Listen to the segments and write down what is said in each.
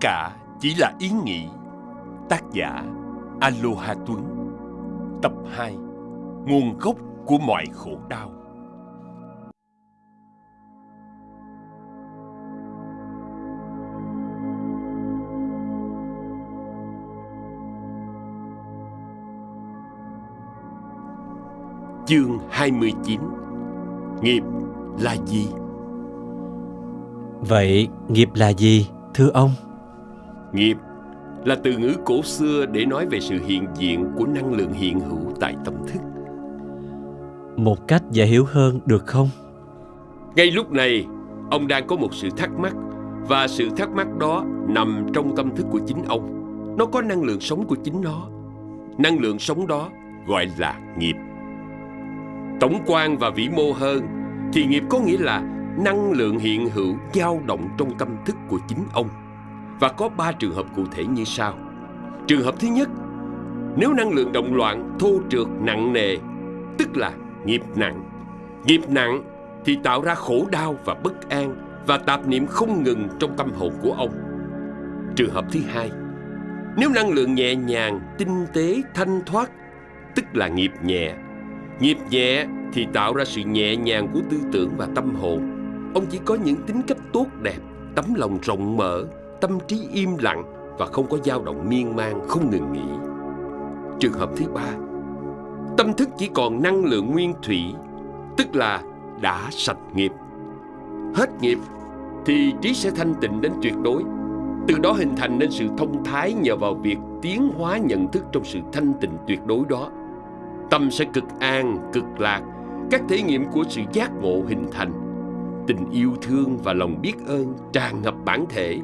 cả chỉ là ý nghĩ. Tác giả Aloha Tuấn Tập 2 Nguồn gốc của mọi khổ đau Chương 29 Nghiệp là gì? Vậy nghiệp là gì, thưa ông? Nghiệp là từ ngữ cổ xưa để nói về sự hiện diện của năng lượng hiện hữu tại tâm thức. Một cách dễ hiểu hơn được không? Ngay lúc này, ông đang có một sự thắc mắc và sự thắc mắc đó nằm trong tâm thức của chính ông. Nó có năng lượng sống của chính nó. Năng lượng sống đó gọi là nghiệp. Tổng quan và vĩ mô hơn thì nghiệp có nghĩa là năng lượng hiện hữu dao động trong tâm thức của chính ông. Và có ba trường hợp cụ thể như sau. Trường hợp thứ nhất, nếu năng lượng động loạn, thô trượt, nặng nề, tức là nghiệp nặng. Nghiệp nặng thì tạo ra khổ đau và bất an và tạp niệm không ngừng trong tâm hồn của ông. Trường hợp thứ hai, nếu năng lượng nhẹ nhàng, tinh tế, thanh thoát, tức là nghiệp nhẹ. Nghiệp nhẹ thì tạo ra sự nhẹ nhàng của tư tưởng và tâm hồn. Ông chỉ có những tính cách tốt đẹp, tấm lòng rộng mở, tâm trí im lặng và không có dao động miên man không ngừng nghỉ. Trường hợp thứ ba, tâm thức chỉ còn năng lượng nguyên thủy, tức là đã sạch nghiệp. Hết nghiệp thì trí sẽ thanh tịnh đến tuyệt đối. Từ đó hình thành nên sự thông thái nhờ vào việc tiến hóa nhận thức trong sự thanh tịnh tuyệt đối đó. Tâm sẽ cực an, cực lạc, các thể nghiệm của sự giác ngộ hình thành. Tình yêu thương và lòng biết ơn tràn ngập bản thể,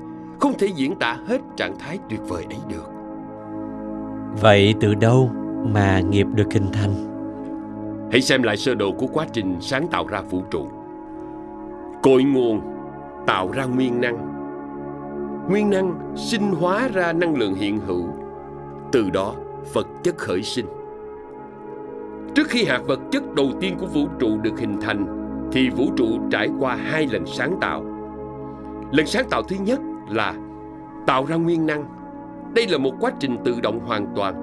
không thể diễn tả hết trạng thái tuyệt vời ấy được. Vậy từ đâu mà nghiệp được hình thành? Hãy xem lại sơ đồ của quá trình sáng tạo ra vũ trụ. Cội nguồn tạo ra nguyên năng. Nguyên năng sinh hóa ra năng lượng hiện hữu. Từ đó vật chất khởi sinh. Trước khi hạt vật chất đầu tiên của vũ trụ được hình thành thì vũ trụ trải qua hai lần sáng tạo. Lần sáng tạo thứ nhất là tạo ra nguyên năng. Đây là một quá trình tự động hoàn toàn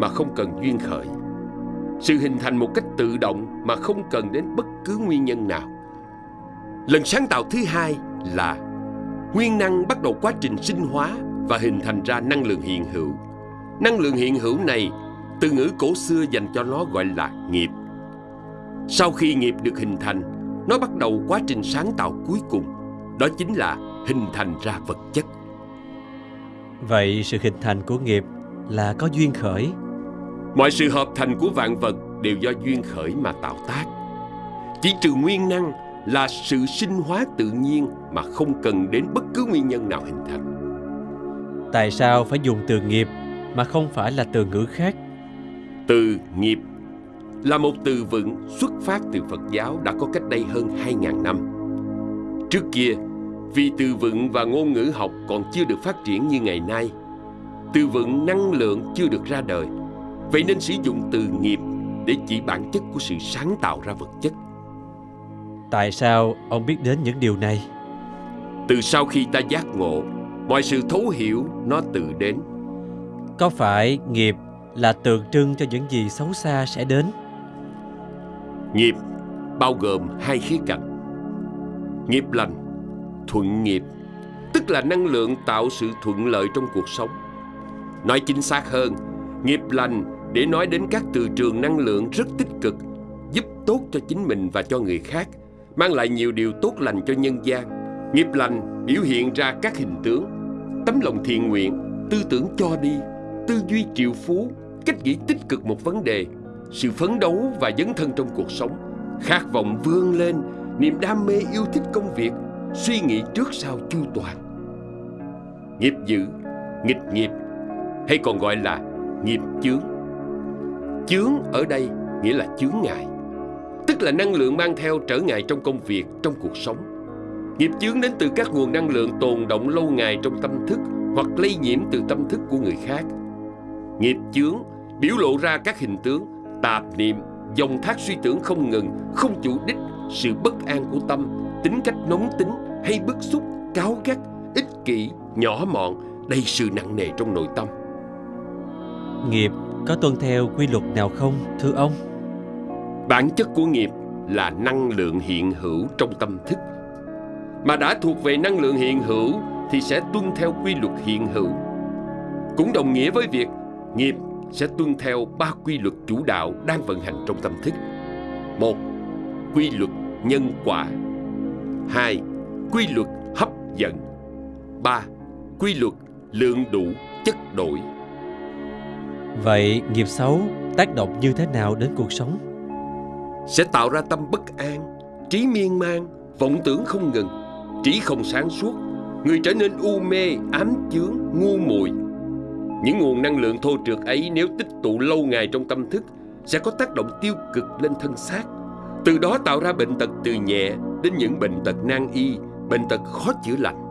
mà không cần duyên khởi. Sự hình thành một cách tự động mà không cần đến bất cứ nguyên nhân nào. Lần sáng tạo thứ hai là nguyên năng bắt đầu quá trình sinh hóa và hình thành ra năng lượng hiện hữu. Năng lượng hiện hữu này, từ ngữ cổ xưa dành cho nó gọi là nghiệp. Sau khi nghiệp được hình thành, nó bắt đầu quá trình sáng tạo cuối cùng, đó chính là hình thành ra vật chất. Vậy sự hình thành của nghiệp là có duyên khởi. Mọi sự hợp thành của vạn vật đều do duyên khởi mà tạo tác. Chỉ trừ nguyên năng là sự sinh hóa tự nhiên mà không cần đến bất cứ nguyên nhân nào hình thành. Tại sao phải dùng từ nghiệp mà không phải là từ ngữ khác? Từ nghiệp là một từ vựng xuất phát từ Phật giáo đã có cách đây hơn 2.000 năm. Trước kia, vì từ vựng và ngôn ngữ học còn chưa được phát triển như ngày nay, từ vựng năng lượng chưa được ra đời, vậy nên sử dụng từ nghiệp để chỉ bản chất của sự sáng tạo ra vật chất. Tại sao ông biết đến những điều này? Từ sau khi ta giác ngộ, mọi sự thấu hiểu nó tự đến. Có phải nghiệp là tượng trưng cho những gì xấu xa sẽ đến? Nghiệp bao gồm hai khía cạnh. Nghiệp lành, thuận nghiệp, tức là năng lượng tạo sự thuận lợi trong cuộc sống. Nói chính xác hơn, nghiệp lành để nói đến các từ trường năng lượng rất tích cực, giúp tốt cho chính mình và cho người khác, mang lại nhiều điều tốt lành cho nhân gian. Nghiệp lành biểu hiện ra các hình tướng, tấm lòng thiện nguyện, tư tưởng cho đi, tư duy triệu phú, cách nghĩ tích cực một vấn đề, sự phấn đấu và dấn thân trong cuộc sống, khát vọng vươn lên, niềm đam mê yêu thích công việc, suy nghĩ trước sau chu toàn. Nghiệp dữ, nghịch nghiệp, hay còn gọi là nghiệp chướng. Chướng ở đây nghĩa là chướng ngại, tức là năng lượng mang theo trở ngại trong công việc, trong cuộc sống. Nghiệp chướng đến từ các nguồn năng lượng tồn động lâu ngày trong tâm thức hoặc lây nhiễm từ tâm thức của người khác. Nghiệp chướng biểu lộ ra các hình tướng, tạp niệm, dòng thác suy tưởng không ngừng, không chủ đích, sự bất an của tâm, tính cách nóng tính hay bức xúc, cáo gắt, ích kỷ, nhỏ mọn, đầy sự nặng nề trong nội tâm. Nghiệp có tuân theo quy luật nào không, thưa ông? Bản chất của nghiệp là năng lượng hiện hữu trong tâm thức. Mà đã thuộc về năng lượng hiện hữu thì sẽ tuân theo quy luật hiện hữu. Cũng đồng nghĩa với việc nghiệp sẽ tuân theo ba quy luật chủ đạo đang vận hành trong tâm thức. Một, quy luật nhân quả. Hai, quy luật hấp dẫn. Ba, quy luật lượng đủ chất đổi. Vậy nghiệp xấu tác động như thế nào đến cuộc sống? Sẽ tạo ra tâm bất an, trí miên man, vọng tưởng không ngừng, trí không sáng suốt, người trở nên u mê, ám chướng, ngu muội. Những nguồn năng lượng thô trượt ấy nếu tích tụ lâu ngày trong tâm thức sẽ có tác động tiêu cực lên thân xác. Từ đó tạo ra bệnh tật từ nhẹ đến những bệnh tật nan y, bệnh tật khó chữa lành.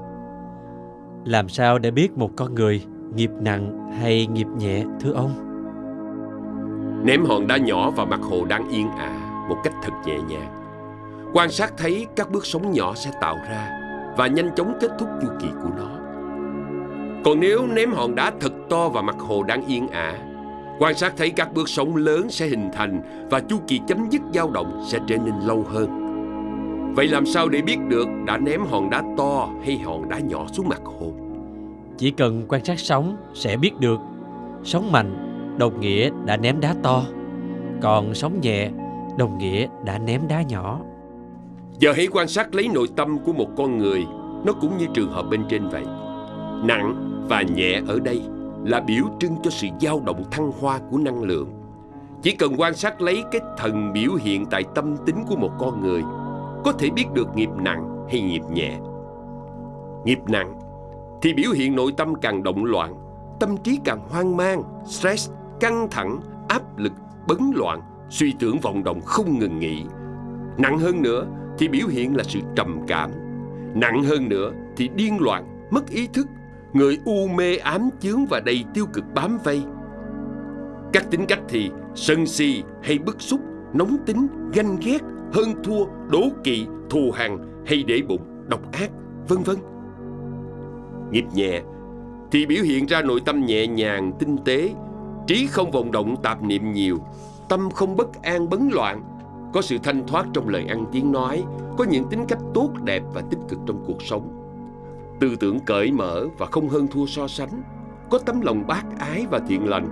Làm sao để biết một con người nghiệp nặng hay nghiệp nhẹ thưa ông? Ném hòn đá nhỏ vào mặt hồ đang yên ả một cách thật nhẹ nhàng. Quan sát thấy các bước sóng nhỏ sẽ tạo ra và nhanh chóng kết thúc chu kỳ của nó. Còn nếu ném hòn đá thật to vào mặt hồ đang yên ả, quan sát thấy các bước sóng lớn sẽ hình thành và chu kỳ chấm dứt dao động sẽ trở nên lâu hơn. Vậy làm sao để biết được đã ném hòn đá to hay hòn đá nhỏ xuống mặt hồ? Chỉ cần quan sát sóng sẽ biết được. Sóng mạnh đồng nghĩa đã ném đá to, còn sóng nhẹ đồng nghĩa đã ném đá nhỏ. Giờ hãy quan sát lấy nội tâm của một con người, nó cũng như trường hợp bên trên vậy. Nặng và nhẹ ở đây là biểu trưng cho sự dao động thăng hoa của năng lượng. Chỉ cần quan sát lấy cái thần biểu hiện tại tâm tính của một con người, có thể biết được nghiệp nặng hay nghiệp nhẹ. Nghiệp nặng thì biểu hiện nội tâm càng động loạn, tâm trí càng hoang mang, stress, căng thẳng, áp lực, bấn loạn, suy tưởng vọng động không ngừng nghỉ. Nặng hơn nữa thì biểu hiện là sự trầm cảm. Nặng hơn nữa thì điên loạn, mất ý thức, người u mê ám chướng và đầy tiêu cực bám vây. Các tính cách thì sân si hay bức xúc, nóng tính, ganh ghét, hơn thua, đố kỵ, thù hằn hay để bụng, độc ác, vân vân. Nghiệp nhẹ thì biểu hiện ra nội tâm nhẹ nhàng, tinh tế, trí không vọng động tạp niệm nhiều, tâm không bất an bấn loạn, có sự thanh thoát trong lời ăn tiếng nói, có những tính cách tốt đẹp và tích cực trong cuộc sống. Tư tưởng cởi mở và không hơn thua so sánh, có tấm lòng bác ái và thiện lành,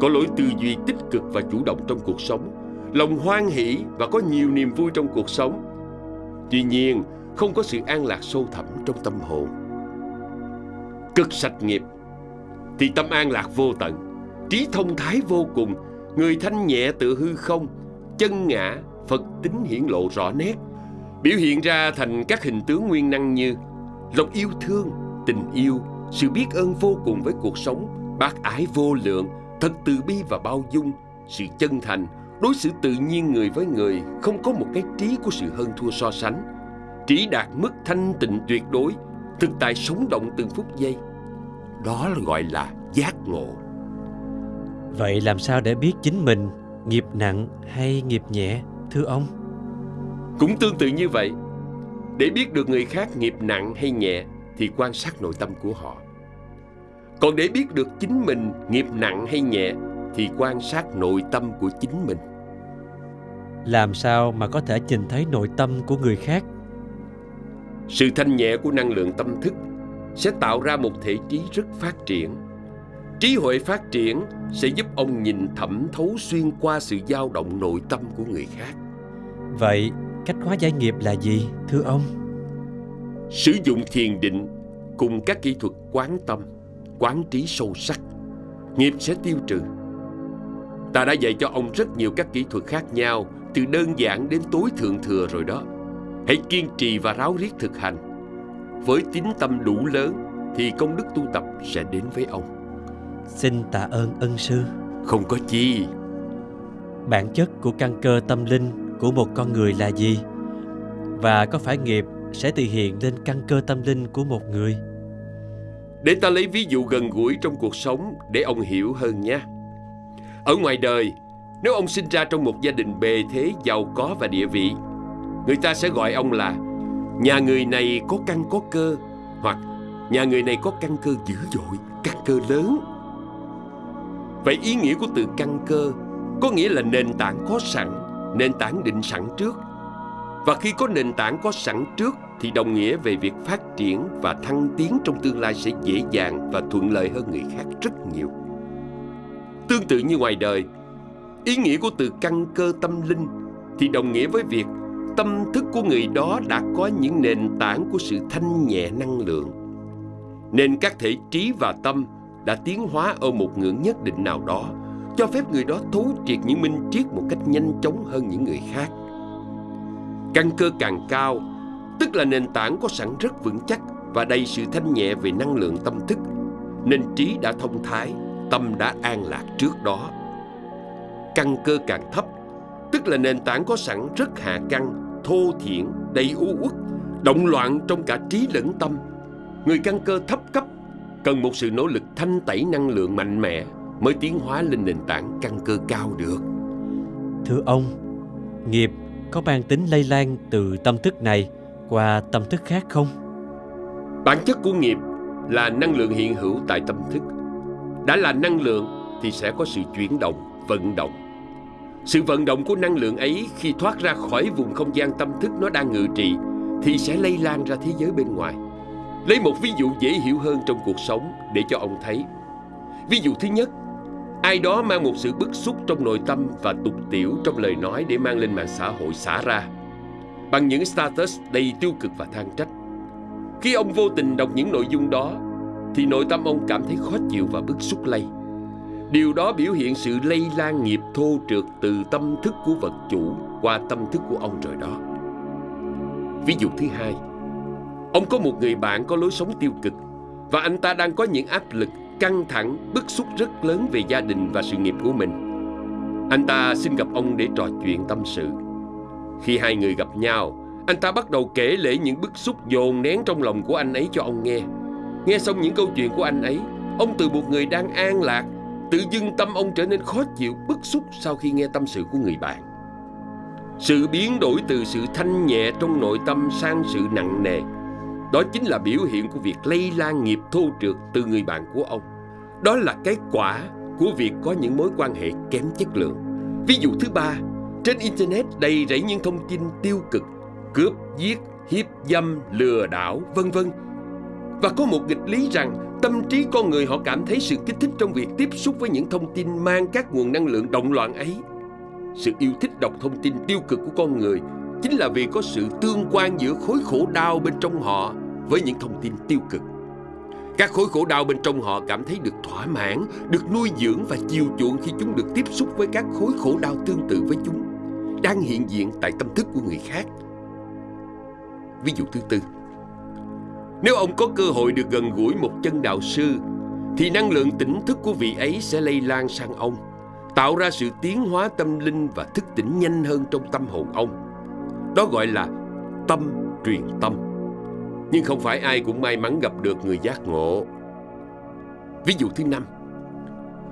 có lối tư duy tích cực và chủ động trong cuộc sống, lòng hoan hỷ và có nhiều niềm vui trong cuộc sống. Tuy nhiên, không có sự an lạc sâu thẳm trong tâm hồn. Cực sạch nghiệp thì tâm an lạc vô tận, trí thông thái vô cùng, người thanh nhẹ tự hư không, chân ngã, Phật tính hiển lộ rõ nét, biểu hiện ra thành các hình tướng nguyên năng như lòng yêu thương, tình yêu, sự biết ơn vô cùng với cuộc sống, bác ái vô lượng, thật từ bi và bao dung, sự chân thành, đối xử tự nhiên người với người, không có một cái trí của sự hơn thua so sánh. Trí đạt mức thanh tịnh tuyệt đối, thực tại sống động từng phút giây. Đó là gọi là giác ngộ. Vậy làm sao để biết chính mình nghiệp nặng hay nghiệp nhẹ, thưa ông? Cũng tương tự như vậy, để biết được người khác nghiệp nặng hay nhẹ thì quan sát nội tâm của họ. Còn để biết được chính mình nghiệp nặng hay nhẹ thì quan sát nội tâm của chính mình. Làm sao mà có thể nhìn thấy nội tâm của người khác? Sự thanh nhẹ của năng lượng tâm thức sẽ tạo ra một thể trí rất phát triển. Trí huệ phát triển sẽ giúp ông nhìn thẩm thấu xuyên qua sự dao động nội tâm của người khác. Vậy cách hóa giải nghiệp là gì, thưa ông? Sử dụng thiền định cùng các kỹ thuật quán tâm, quán trí sâu sắc, nghiệp sẽ tiêu trừ. Ta đã dạy cho ông rất nhiều các kỹ thuật khác nhau, từ đơn giản đến tối thượng thừa rồi đó. Hãy kiên trì và ráo riết thực hành. Với tín tâm đủ lớn thì công đức tu tập sẽ đến với ông. Xin tạ ơn ân sư. Không có chi. Bản chất của căn cơ tâm linh của một con người là gì? Và có phải nghiệp sẽ thể hiện lên căn cơ tâm linh của một người? Để ta lấy ví dụ gần gũi trong cuộc sống để ông hiểu hơn nhé. Ở ngoài đời, nếu ông sinh ra trong một gia đình bề thế giàu có và địa vị, người ta sẽ gọi ông là nhà người này có căn có cơ hoặc Nhà người này có căn cơ dữ dội Căn cơ lớn. Vậy ý nghĩa của từ căn cơ Có nghĩa là nền tảng có sẵn Nền tảng định sẵn trước. Và khi có nền tảng có sẵn trước Thì đồng nghĩa về việc phát triển Và thăng tiến trong tương lai sẽ dễ dàng Và thuận lợi hơn người khác rất nhiều. Tương tự như ngoài đời Ý nghĩa của từ căn cơ tâm linh Thì đồng nghĩa với việc Tâm thức của người đó đã có những nền tảng của sự thanh nhẹ năng lượng. Nên các thể trí và tâm đã tiến hóa ở một ngưỡng nhất định nào đó, Cho phép người đó thấu triệt những minh triết một cách nhanh chóng hơn những người khác. Căn cơ càng cao, Tức là nền tảng có sẵn rất vững chắc Và đầy sự thanh nhẹ về năng lượng tâm thức, Nên trí đã thông thái, Tâm đã an lạc trước đó. Căn cơ càng thấp Tức là nền tảng có sẵn rất hạ căn Thô thiển, đầy u uất Động loạn trong cả trí lẫn tâm. Người căn cơ thấp cấp Cần một sự nỗ lực thanh tẩy năng lượng mạnh mẽ Mới tiến hóa lên nền tảng căn cơ cao được. Thưa ông, nghiệp có mang tính lây lan từ tâm thức này qua tâm thức khác không? Bản chất của nghiệp là năng lượng hiện hữu tại tâm thức. Đã là năng lượng thì sẽ có sự chuyển động, vận động sự vận động của năng lượng ấy khi thoát ra khỏi vùng không gian tâm thức nó đang ngự trị Thì sẽ lây lan ra thế giới bên ngoài Lấy một ví dụ dễ hiểu hơn trong cuộc sống để cho ông thấy. Ví dụ thứ nhất, ai đó mang một sự bức xúc trong nội tâm và tục tiểu trong lời nói để mang lên mạng xã hội xả ra. Bằng những status đầy tiêu cực và than trách. Khi ông vô tình đọc những nội dung đó, thì nội tâm ông cảm thấy khó chịu và bức xúc lây. Điều đó biểu hiện sự lây lan nghiệp thô trượt từ tâm thức của vật chủ qua tâm thức của ông rồi đó. Ví dụ thứ hai, Ông có một người bạn có lối sống tiêu cực và anh ta đang có những áp lực, căng thẳng, bức xúc rất lớn về gia đình và sự nghiệp của mình. Anh ta xin gặp ông để trò chuyện tâm sự. Khi hai người gặp nhau, anh ta bắt đầu kể lể những bức xúc dồn nén trong lòng của anh ấy cho ông nghe. Nghe xong những câu chuyện của anh ấy, ông từ một người đang an lạc, tự dưng tâm ông trở nên khó chịu, bức xúc sau khi nghe tâm sự của người bạn. Sự biến đổi từ sự thanh nhẹ trong nội tâm sang sự nặng nề đó chính là biểu hiện của việc lây lan nghiệp thô trượt từ người bạn của ông. Đó là cái quả của việc có những mối quan hệ kém chất lượng. Ví dụ thứ ba, trên Internet đầy rẫy những thông tin tiêu cực, cướp, giết, hiếp dâm, lừa đảo, vân vân. Và có một nghịch lý rằng tâm trí con người họ cảm thấy sự kích thích trong việc tiếp xúc với những thông tin mang các nguồn năng lượng động loạn ấy. Sự yêu thích đọc thông tin tiêu cực của con người chính là vì có sự tương quan giữa khối khổ đau bên trong họ với những thông tin tiêu cực. Các khối khổ đau bên trong họ cảm thấy được thỏa mãn, được nuôi dưỡng và chiều chuộng khi chúng được tiếp xúc với các khối khổ đau tương tự với chúng, đang hiện diện tại tâm thức của người khác. Ví dụ thứ tư, nếu ông có cơ hội được gần gũi một chân đạo sư, thì năng lượng tỉnh thức của vị ấy sẽ lây lan sang ông, tạo ra sự tiến hóa tâm linh và thức tỉnh nhanh hơn trong tâm hồn ông. Đó gọi là tâm truyền tâm. Nhưng không phải ai cũng may mắn gặp được người giác ngộ. Ví dụ thứ năm,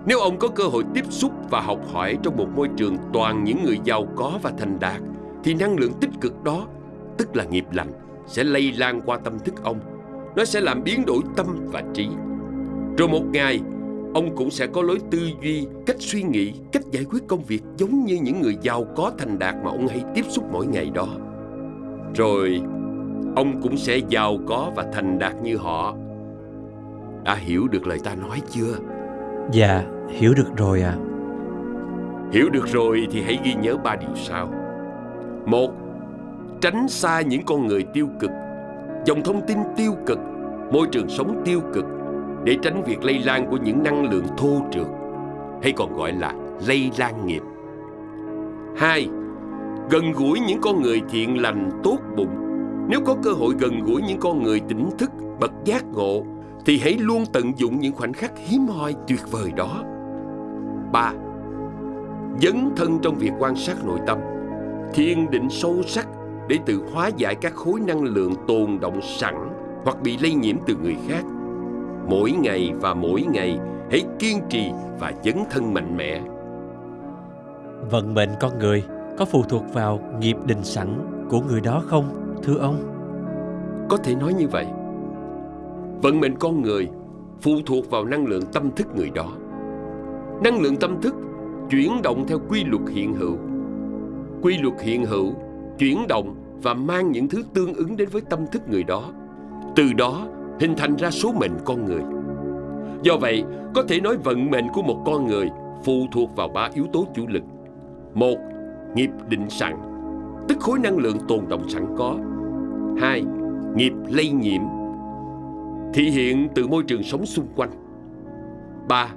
nếu ông có cơ hội tiếp xúc và học hỏi trong một môi trường toàn những người giàu có và thành đạt, thì năng lượng tích cực đó, tức là nghiệp lành, sẽ lây lan qua tâm thức ông. Nó sẽ làm biến đổi tâm và trí. Rồi một ngày, ông cũng sẽ có lối tư duy, cách suy nghĩ, cách giải quyết công việc giống như những người giàu có thành đạt mà ông hay tiếp xúc mỗi ngày đó. Rồi, ông cũng sẽ giàu có và thành đạt như họ. Đã hiểu được lời ta nói chưa? Dạ, hiểu được rồi ạ. À. Hiểu được rồi thì hãy ghi nhớ ba điều sau. Một, tránh xa những con người tiêu cực, dòng thông tin tiêu cực, môi trường sống tiêu cực để tránh việc lây lan của những năng lượng thô trượt hay còn gọi là lây lan nghiệp. Hai, gần gũi những con người thiện lành tốt bụng. Nếu có cơ hội gần gũi những con người tỉnh thức, bậc giác ngộ thì hãy luôn tận dụng những khoảnh khắc hiếm hoi tuyệt vời đó. Ba, dấn thân trong việc quan sát nội tâm, thiền định sâu sắc để tự hóa giải các khối năng lượng tồn động sẵn hoặc bị lây nhiễm từ người khác mỗi ngày và mỗi ngày hãy kiên trì và dấn thân mạnh mẽ vận mệnh con người có phụ thuộc vào nghiệp định sẵn của người đó không thưa ông có thể nói như vậy Vận mệnh con người phụ thuộc vào năng lượng tâm thức người đó. Năng lượng tâm thức chuyển động theo quy luật hiện hữu. Quy luật hiện hữu chuyển động và mang những thứ tương ứng đến với tâm thức người đó. Từ đó hình thành ra số mệnh con người. Do vậy, có thể nói vận mệnh của một con người phụ thuộc vào ba yếu tố chủ lực. Một, nghiệp định sẵn, tức khối năng lượng tồn động sẵn có. Hai, nghiệp lây nhiễm, thị hiện từ môi trường sống xung quanh. Ba,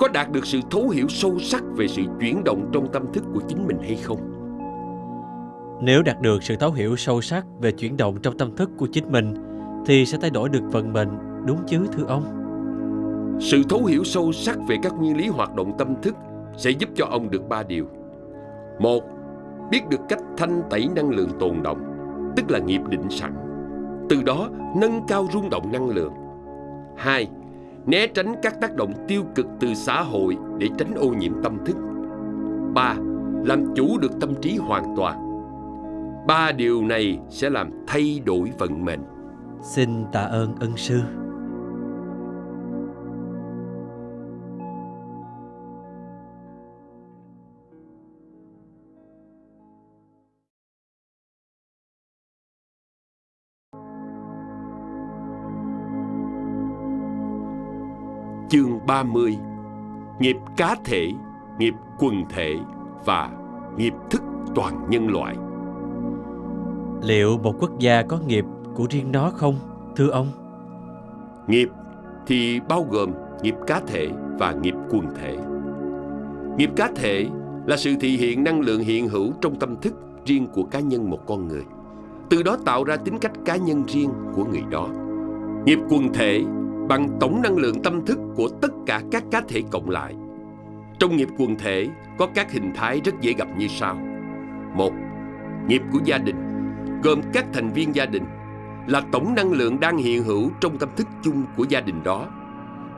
có đạt được sự thấu hiểu sâu sắc về sự chuyển động trong tâm thức của chính mình hay không? Nếu đạt được sự thấu hiểu sâu sắc về chuyển động trong tâm thức của chính mình thì sẽ thay đổi được vận mệnh, đúng chứ thưa ông? Sự thấu hiểu sâu sắc về các nguyên lý hoạt động tâm thức sẽ giúp cho ông được ba điều. Một, biết được cách thanh tẩy năng lượng tồn động, tức là nghiệp định sẵn. Từ đó nâng cao rung động năng lượng. Hai, né tránh các tác động tiêu cực từ xã hội để tránh ô nhiễm tâm thức. Ba, làm chủ được tâm trí hoàn toàn. Ba điều này sẽ làm thay đổi vận mệnh. Xin tạ ơn ân sư. Chương 30 Nghiệp cá thể, nghiệp quần thể và nghiệp thức toàn nhân loại Liệu một quốc gia có nghiệp của riêng nó không, thưa ông? Nghiệp thì bao gồm nghiệp cá thể và nghiệp quần thể. Nghiệp cá thể là sự thể hiện năng lượng hiện hữu trong tâm thức riêng của cá nhân một con người. Từ đó tạo ra tính cách cá nhân riêng của người đó. Nghiệp quần thể bằng tổng năng lượng tâm thức của tất cả các cá thể cộng lại. Trong nghiệp quần thể có các hình thái rất dễ gặp như sau. Một, nghiệp của gia đình gồm các thành viên gia đình là tổng năng lượng đang hiện hữu trong tâm thức chung của gia đình đó.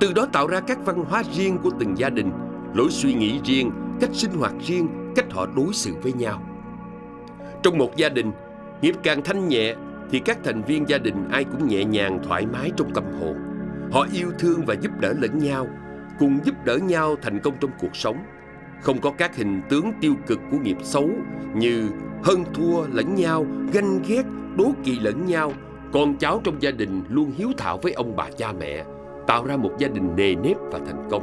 Từ đó tạo ra các văn hóa riêng của từng gia đình, lối suy nghĩ riêng, cách sinh hoạt riêng, cách họ đối xử với nhau. Trong một gia đình, nghiệp càng thanh nhẹ thì các thành viên gia đình ai cũng nhẹ nhàng thoải mái trong tâm hồn. Họ yêu thương và giúp đỡ lẫn nhau, cùng giúp đỡ nhau thành công trong cuộc sống. Không có các hình tướng tiêu cực của nghiệp xấu như hơn thua lẫn nhau, ganh ghét, đố kỵ lẫn nhau. Con cháu trong gia đình luôn hiếu thảo với ông bà cha mẹ, tạo ra một gia đình nề nếp và thành công.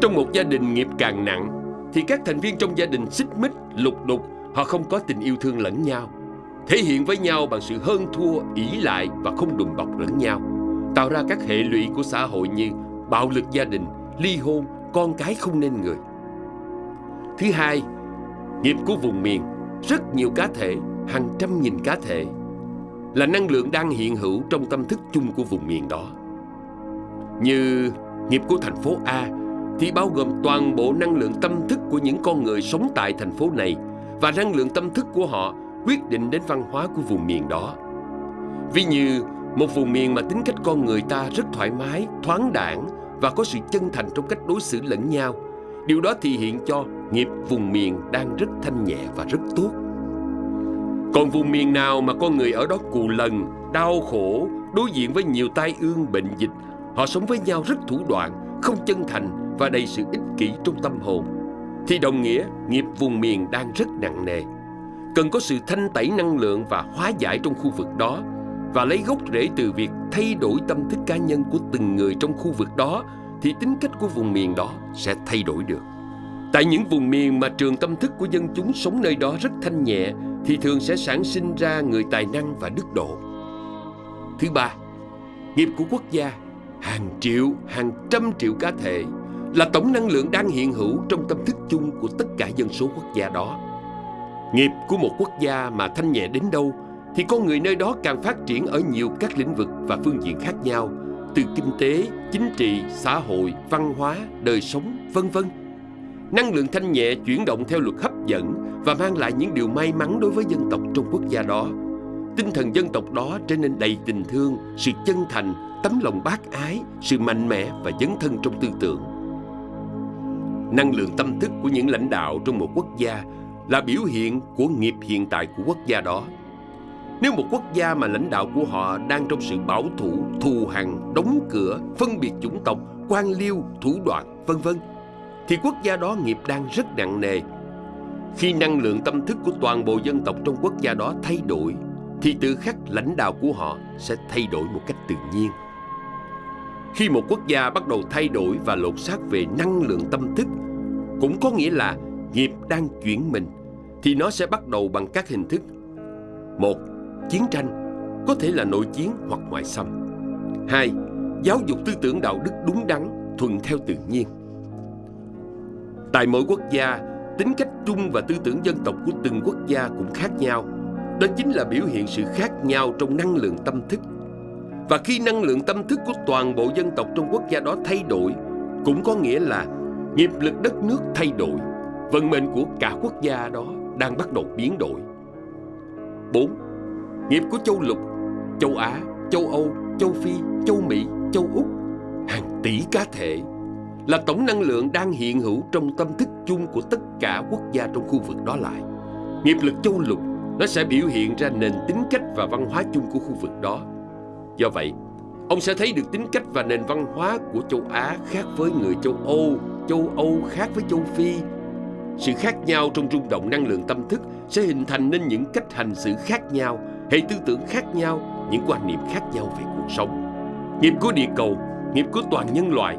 Trong một gia đình nghiệp càng nặng, thì các thành viên trong gia đình xích mích, lục đục, họ không có tình yêu thương lẫn nhau. Thể hiện với nhau bằng sự hơn thua, ỷ lại và không đùm bọc lẫn nhau. Tạo ra các hệ lụy của xã hội như bạo lực gia đình, ly hôn, con cái không nên người. Thứ hai, nghiệp của vùng miền, rất nhiều cá thể, hàng trăm nghìn cá thể, là năng lượng đang hiện hữu trong tâm thức chung của vùng miền đó. Như nghiệp của thành phố A thì bao gồm toàn bộ năng lượng tâm thức của những con người sống tại thành phố này và năng lượng tâm thức của họ quyết định đến văn hóa của vùng miền đó. Ví như một vùng miền mà tính cách con người ta rất thoải mái, thoáng đảng và có sự chân thành trong cách đối xử lẫn nhau. Điều đó thể hiện cho nghiệp vùng miền đang rất thanh nhẹ và rất tốt. Còn vùng miền nào mà con người ở đó cù lần, đau khổ, đối diện với nhiều tai ương bệnh dịch, họ sống với nhau rất thủ đoạn, không chân thành và đầy sự ích kỷ trong tâm hồn, thì đồng nghĩa nghiệp vùng miền đang rất nặng nề. Cần có sự thanh tẩy năng lượng và hóa giải trong khu vực đó và lấy gốc rễ từ việc thay đổi tâm thức cá nhân của từng người trong khu vực đó thì tính cách của vùng miền đó sẽ thay đổi được. Tại những vùng miền mà trường tâm thức của dân chúng sống nơi đó rất thanh nhẹ thì thường sẽ sản sinh ra người tài năng và đức độ. Thứ ba, nghiệp của quốc gia hàng triệu, hàng trăm triệu cá thể là tổng năng lượng đang hiện hữu trong tâm thức chung của tất cả dân số quốc gia đó. Nghiệp của một quốc gia mà thanh nhẹ đến đâu thì con người nơi đó càng phát triển ở nhiều các lĩnh vực và phương diện khác nhau, từ kinh tế, chính trị, xã hội, văn hóa, đời sống, vân vân. Năng lượng thanh nhẹ chuyển động theo luật hấp dẫn và mang lại những điều may mắn đối với dân tộc trong quốc gia đó. Tinh thần dân tộc đó trở nên đầy tình thương, sự chân thành, tấm lòng bác ái, sự mạnh mẽ và dấn thân trong tư tưởng. Năng lượng tâm thức của những lãnh đạo trong một quốc gia là biểu hiện của nghiệp hiện tại của quốc gia đó. Nếu một quốc gia mà lãnh đạo của họ đang trong sự bảo thủ, thù hằn, đóng cửa, phân biệt chủng tộc, quan liêu, thủ đoạn, vân vân, thì quốc gia đó nghiệp đang rất nặng nề. Khi năng lượng tâm thức của toàn bộ dân tộc trong quốc gia đó thay đổi, thì tự khắc lãnh đạo của họ sẽ thay đổi một cách tự nhiên. Khi một quốc gia bắt đầu thay đổi và lột xác về năng lượng tâm thức, cũng có nghĩa là nghiệp đang chuyển mình, thì nó sẽ bắt đầu bằng các hình thức. Một, chiến tranh, có thể là nội chiến hoặc ngoại xâm. Hai, giáo dục tư tưởng đạo đức đúng đắn, thuận theo tự nhiên. Tại mỗi quốc gia, tính cách chung và tư tưởng dân tộc của từng quốc gia cũng khác nhau. Đó chính là biểu hiện sự khác nhau trong năng lượng tâm thức. Và khi năng lượng tâm thức của toàn bộ dân tộc trong quốc gia đó thay đổi, cũng có nghĩa là nghiệp lực đất nước thay đổi, vận mệnh của cả quốc gia đó đang bắt đầu biến đổi. 4. Nghiệp của châu lục, châu Á, châu Âu, châu Phi, châu Mỹ, châu Úc, hàng tỷ cá thể là tổng năng lượng đang hiện hữu trong tâm thức chung của tất cả quốc gia trong khu vực đó lại. Nghiệp lực châu lục nó sẽ biểu hiện ra nền tính cách và văn hóa chung của khu vực đó. Do vậy, ông sẽ thấy được tính cách và nền văn hóa của châu Á khác với người châu Âu, châu Âu khác với châu Phi. Sự khác nhau trong rung động năng lượng tâm thức sẽ hình thành nên những cách hành xử khác nhau, hệ tư tưởng khác nhau, những quan niệm khác nhau về cuộc sống. Nghiệp của địa cầu, nghiệp của toàn nhân loại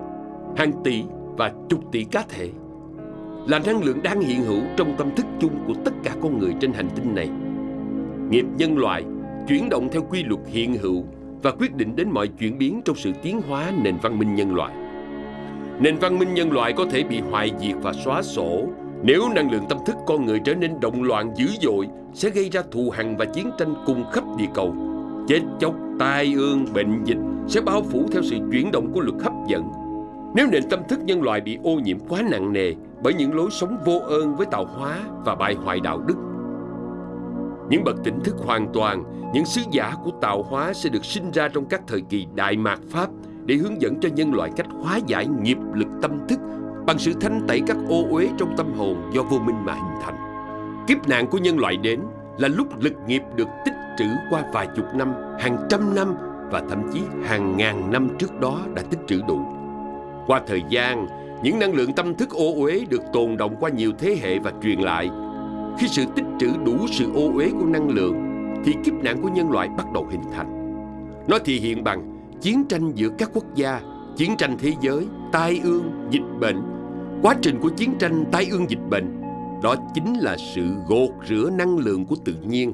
hàng tỷ và chục tỷ cá thể là năng lượng đang hiện hữu trong tâm thức chung của tất cả con người trên hành tinh này. Nghiệp nhân loại chuyển động theo quy luật hiện hữu và quyết định đến mọi chuyển biến trong sự tiến hóa nền văn minh nhân loại. Nền văn minh nhân loại có thể bị hoại diệt và xóa sổ nếu năng lượng tâm thức con người trở nên động loạn dữ dội sẽ gây ra thù hằn và chiến tranh cùng khắp địa cầu. Chết chóc, tai ương, bệnh dịch sẽ bao phủ theo sự chuyển động của luật hấp dẫn nếu nền tâm thức nhân loại bị ô nhiễm quá nặng nề bởi những lối sống vô ơn với tạo hóa và bại hoại đạo đức, những bậc tỉnh thức hoàn toàn, những sứ giả của tạo hóa sẽ được sinh ra trong các thời kỳ đại mạt Pháp để hướng dẫn cho nhân loại cách hóa giải nghiệp lực tâm thức bằng sự thanh tẩy các ô uế trong tâm hồn do vô minh mà hình thành. Kiếp nạn của nhân loại đến là lúc lực nghiệp được tích trữ qua vài chục năm, hàng trăm năm và thậm chí hàng ngàn năm trước đó đã tích trữ đủ. Qua thời gian, những năng lượng tâm thức ô uế được tồn động qua nhiều thế hệ và truyền lại. Khi sự tích trữ đủ sự ô uế của năng lượng, thì kiếp nạn của nhân loại bắt đầu hình thành. Nó thể hiện bằng chiến tranh giữa các quốc gia, chiến tranh thế giới, tai ương, dịch bệnh. Quá trình của chiến tranh tai ương dịch bệnh, đó chính là sự gột rửa năng lượng của tự nhiên.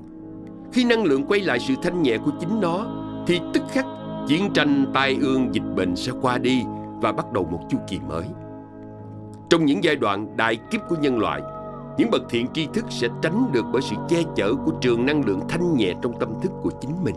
Khi năng lượng quay lại sự thanh nhẹ của chính nó, thì tức khắc chiến tranh tai ương dịch bệnh sẽ qua đi và bắt đầu một chu kỳ mới. Trong những giai đoạn đại kiếp của nhân loại, những bậc thiện tri thức sẽ tránh được bởi sự che chở của trường năng lượng thanh nhẹ trong tâm thức của chính mình.